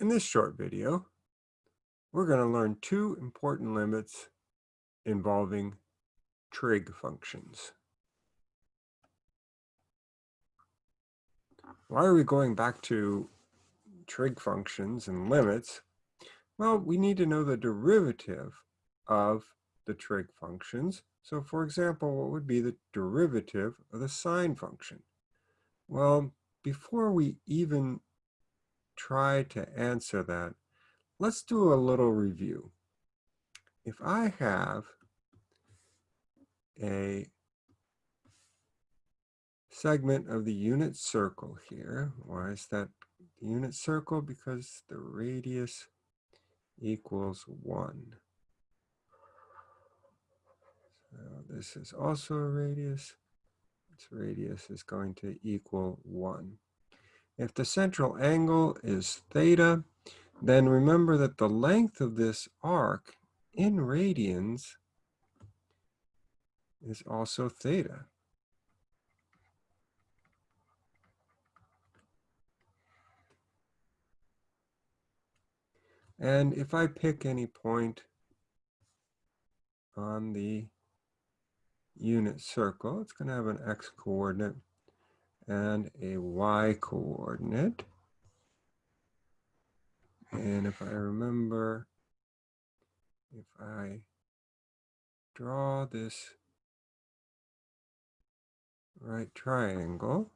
In this short video, we're going to learn two important limits involving trig functions. Why are we going back to trig functions and limits? Well, we need to know the derivative of the trig functions. So for example, what would be the derivative of the sine function? Well, before we even try to answer that, let's do a little review. If I have a segment of the unit circle here, why is that unit circle? Because the radius equals one. So this is also a radius. Its radius is going to equal one. If the central angle is theta, then remember that the length of this arc in radians is also theta. And if I pick any point on the unit circle, it's going to have an x coordinate and a y coordinate. And if I remember, if I draw this right triangle,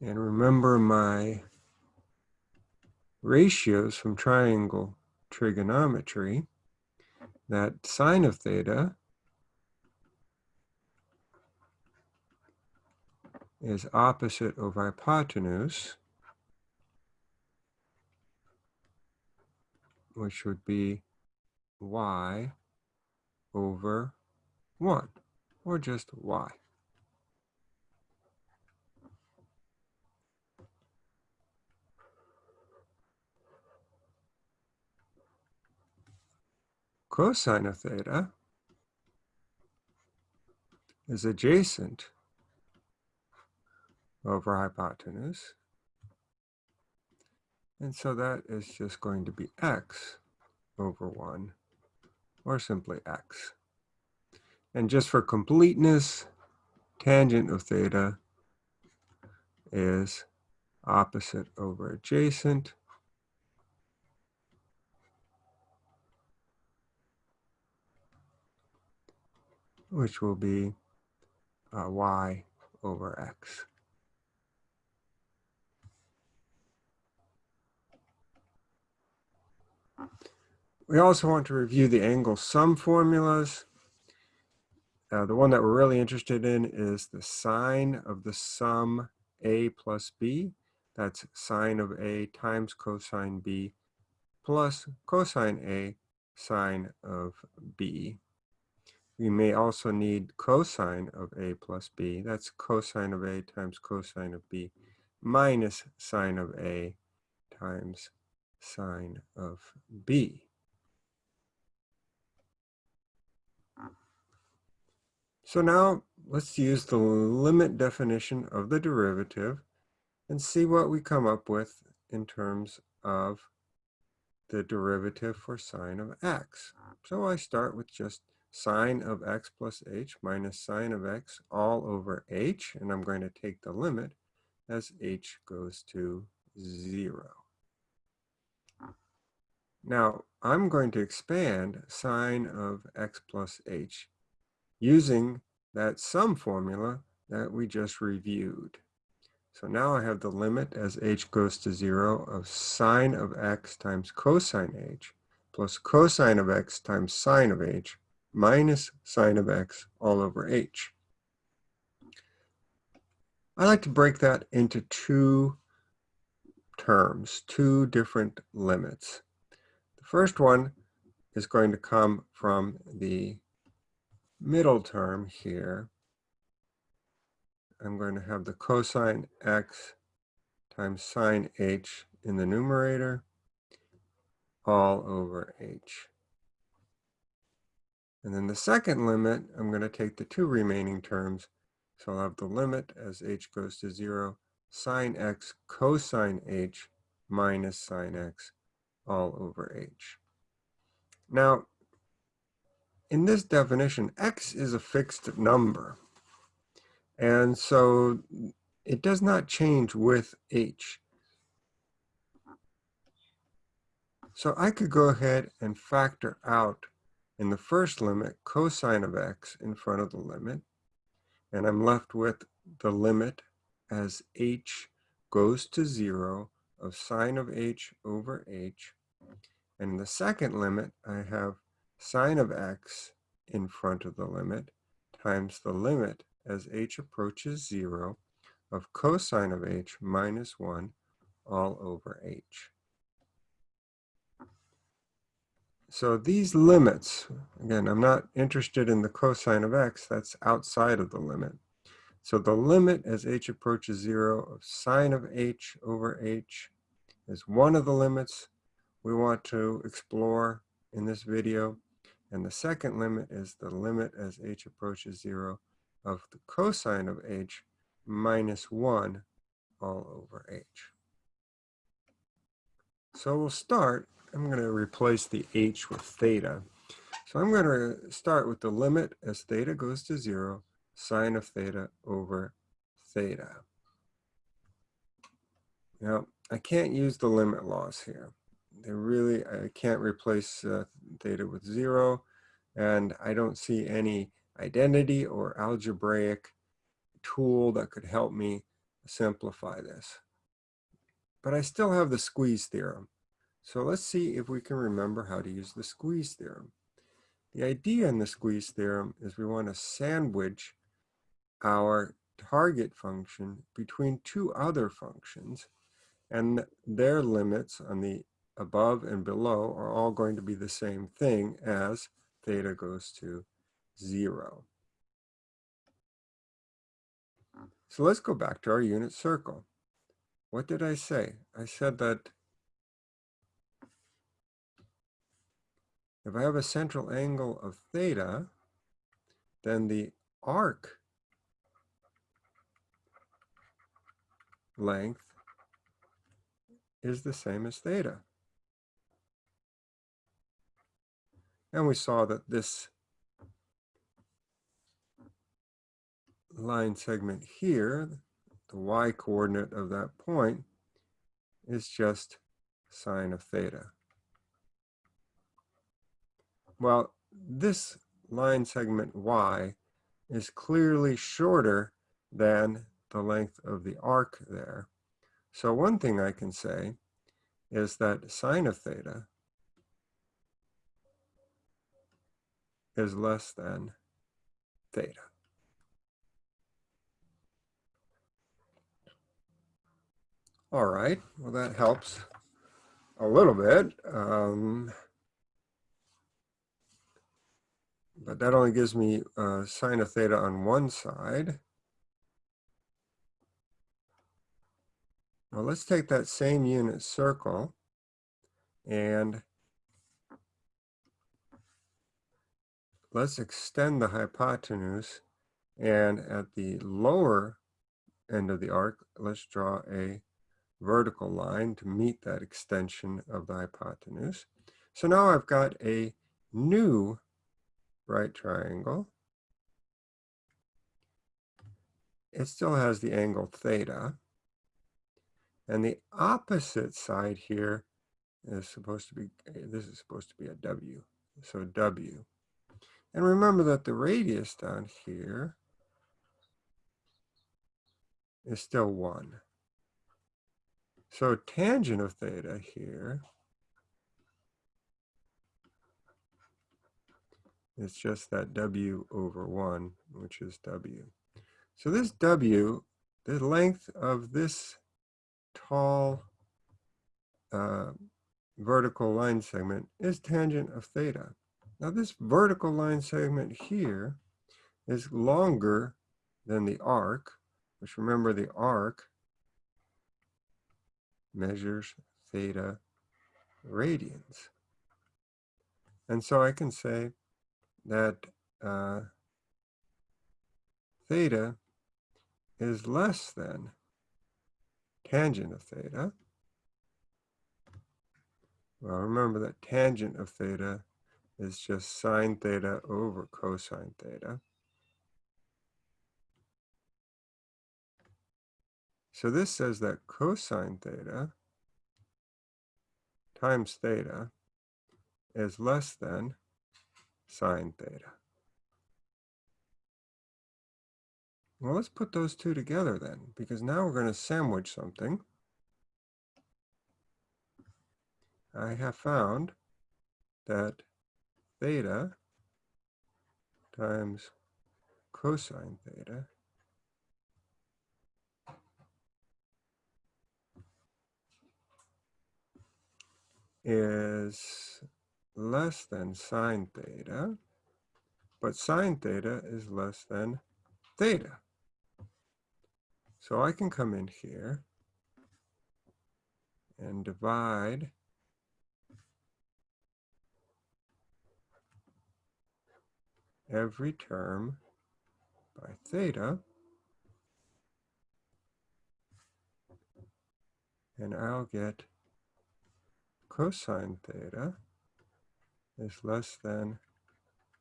and remember my ratios from triangle trigonometry, that sine of theta is opposite of hypotenuse, which would be y over 1, or just y. cosine of theta is adjacent over hypotenuse. And so that is just going to be x over 1, or simply x. And just for completeness, tangent of theta is opposite over adjacent, which will be uh, y over x. We also want to review the angle sum formulas. Uh, the one that we're really interested in is the sine of the sum a plus b. That's sine of a times cosine b plus cosine a sine of b. We may also need cosine of a plus b. That's cosine of a times cosine of b minus sine of a times sine of b. So now let's use the limit definition of the derivative and see what we come up with in terms of the derivative for sine of x. So I start with just sine of x plus h minus sine of x all over h, and I'm going to take the limit as h goes to 0. Now, I'm going to expand sine of x plus h using that sum formula that we just reviewed. So now I have the limit as h goes to 0 of sine of x times cosine h plus cosine of x times sine of h minus sine of x all over h. I like to break that into two terms, two different limits. The first one is going to come from the middle term here. I'm going to have the cosine x times sine h in the numerator all over h. And then the second limit, I'm going to take the two remaining terms. So I'll have the limit as h goes to 0, sine x cosine h minus sine x all over h. Now, in this definition, x is a fixed number. And so it does not change with h. So I could go ahead and factor out in the first limit cosine of x in front of the limit. And I'm left with the limit as h goes to 0 of sine of h over h. And in the second limit, I have sine of x in front of the limit times the limit as h approaches 0 of cosine of h minus 1 all over h. So these limits, again, I'm not interested in the cosine of x, that's outside of the limit. So the limit as h approaches 0 of sine of h over h is one of the limits we want to explore in this video. And the second limit is the limit as h approaches 0 of the cosine of h minus 1 all over h. So we'll start, I'm going to replace the h with theta. So I'm going to start with the limit as theta goes to 0, sine of theta over theta. Now, I can't use the limit laws here. They really, I can't replace uh, theta with 0, and I don't see any identity or algebraic tool that could help me simplify this. But I still have the squeeze theorem. So let's see if we can remember how to use the squeeze theorem. The idea in the squeeze theorem is we want to sandwich our target function between two other functions and their limits on the above and below are all going to be the same thing as theta goes to zero. So let's go back to our unit circle. What did I say? I said that if I have a central angle of theta, then the arc length is the same as theta. And we saw that this line segment here, the y coordinate of that point, is just sine of theta. Well, this line segment y is clearly shorter than the length of the arc there. So one thing I can say is that sine of theta is less than theta. All right, well that helps a little bit. Um, but that only gives me uh, sine of theta on one side. Now let's take that same unit circle and let's extend the hypotenuse and at the lower end of the arc, let's draw a vertical line to meet that extension of the hypotenuse. So now I've got a new right triangle. It still has the angle theta. And the opposite side here is supposed to be, eh, this is supposed to be a W. So W. And remember that the radius down here is still 1. So tangent of theta here is just that W over 1, which is W. So this W, the length of this tall uh, vertical line segment is tangent of theta. Now this vertical line segment here is longer than the arc, which remember the arc measures theta radians. And so I can say that uh, theta is less than tangent of theta. Well, remember that tangent of theta is just sine theta over cosine theta. So this says that cosine theta times theta is less than sine theta. Well, let's put those two together then, because now we're going to sandwich something. I have found that theta times cosine theta is less than sine theta, but sine theta is less than theta. So I can come in here and divide every term by theta. And I'll get cosine theta is less than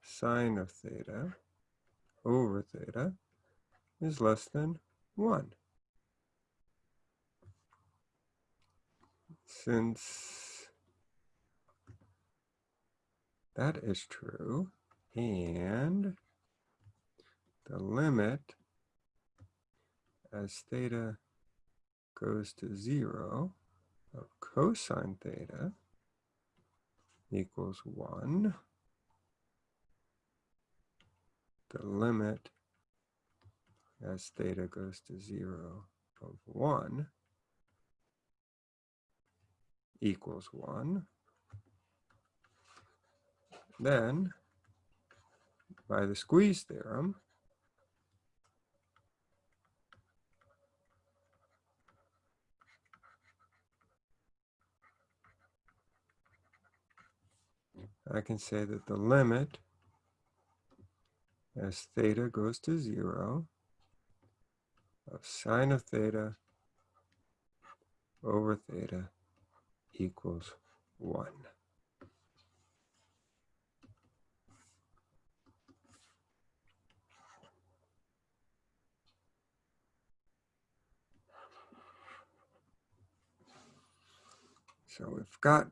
sine of theta over theta is less than 1. Since that is true, and the limit as theta goes to 0 of cosine theta equals 1, the limit as theta goes to 0 of 1 equals 1. Then, by the squeeze theorem, I can say that the limit as theta goes to 0 of sine of theta over theta equals 1. So we've got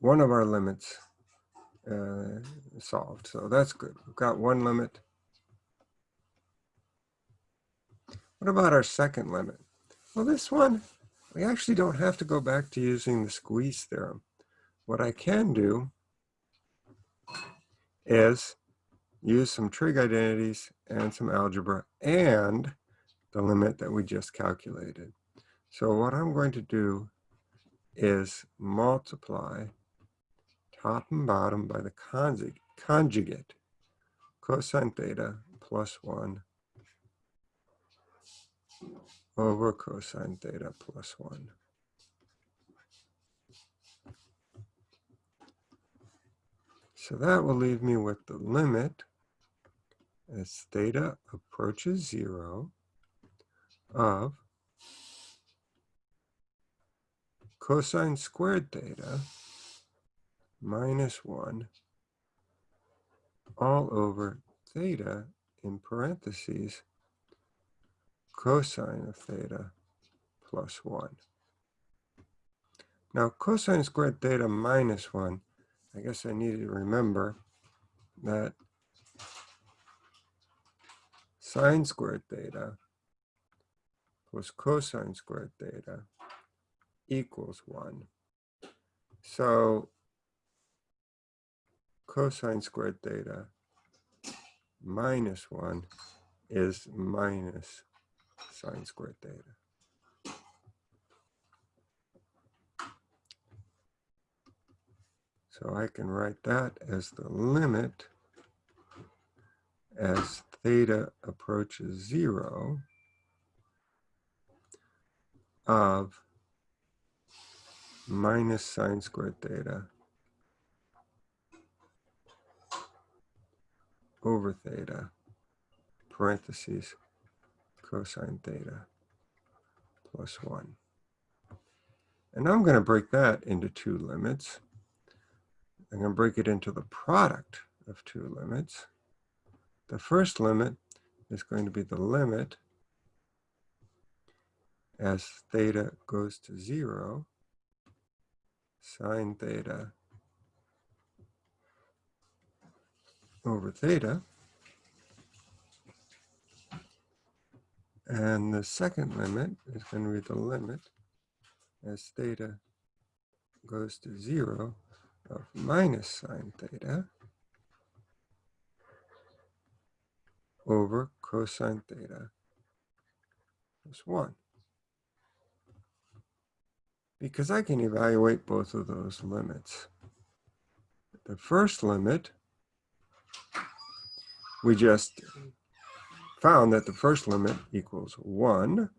one of our limits uh, solved. So that's good. We've got one limit. What about our second limit? Well, this one, we actually don't have to go back to using the squeeze theorem. What I can do is use some trig identities and some algebra and the limit that we just calculated. So what I'm going to do is multiply top and bottom by the conjugate cosine theta plus 1 over cosine theta plus 1. So that will leave me with the limit as theta approaches 0 of cosine squared theta minus 1 all over theta in parentheses cosine of theta plus 1. Now cosine squared theta minus 1, I guess I need to remember that sine squared theta plus cosine squared theta equals 1. So cosine squared theta minus 1 is minus sine squared theta. So I can write that as the limit as theta approaches zero of minus sine squared theta over theta, parentheses, cosine theta plus 1. And I'm going to break that into two limits. I'm going to break it into the product of two limits. The first limit is going to be the limit as theta goes to 0, sine theta over theta. And the second limit is going to be the limit as theta goes to 0 of minus sine theta over cosine theta plus 1. Because I can evaluate both of those limits. The first limit, we just found that the first limit equals 1.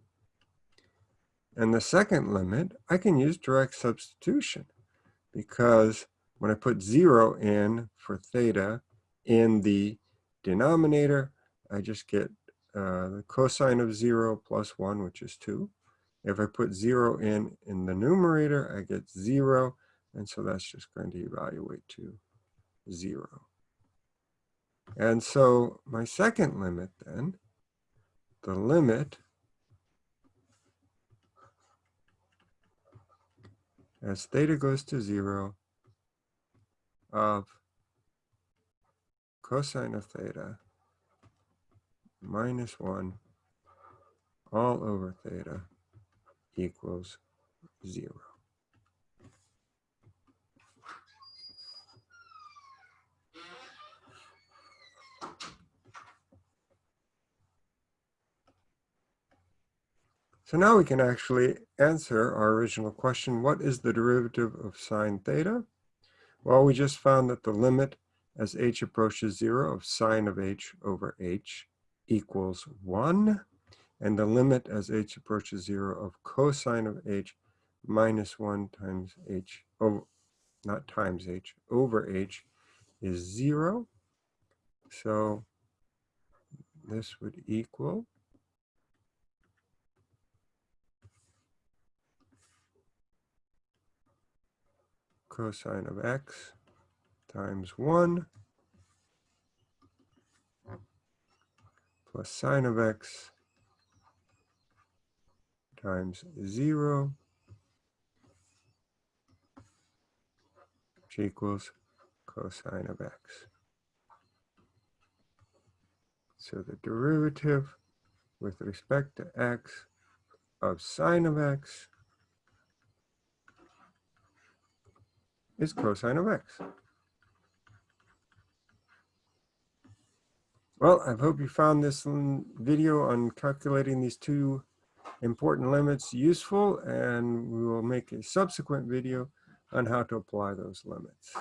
And the second limit, I can use direct substitution because when I put 0 in for theta in the denominator, I just get uh, the cosine of 0 plus 1, which is 2. If I put 0 in in the numerator, I get 0. And so that's just going to evaluate to 0. And so my second limit then, the limit as theta goes to 0 of cosine of theta minus 1 all over theta equals 0. So now we can actually answer our original question, what is the derivative of sine theta? Well, we just found that the limit as h approaches 0 of sine of h over h equals 1, and the limit as h approaches 0 of cosine of h minus 1 times h, oh, not times h, over h is 0. So this would equal cosine of x times 1 plus sine of x times 0 which equals cosine of x. So the derivative with respect to x of sine of x is cosine of x. Well, I hope you found this video on calculating these two important limits useful, and we will make a subsequent video on how to apply those limits.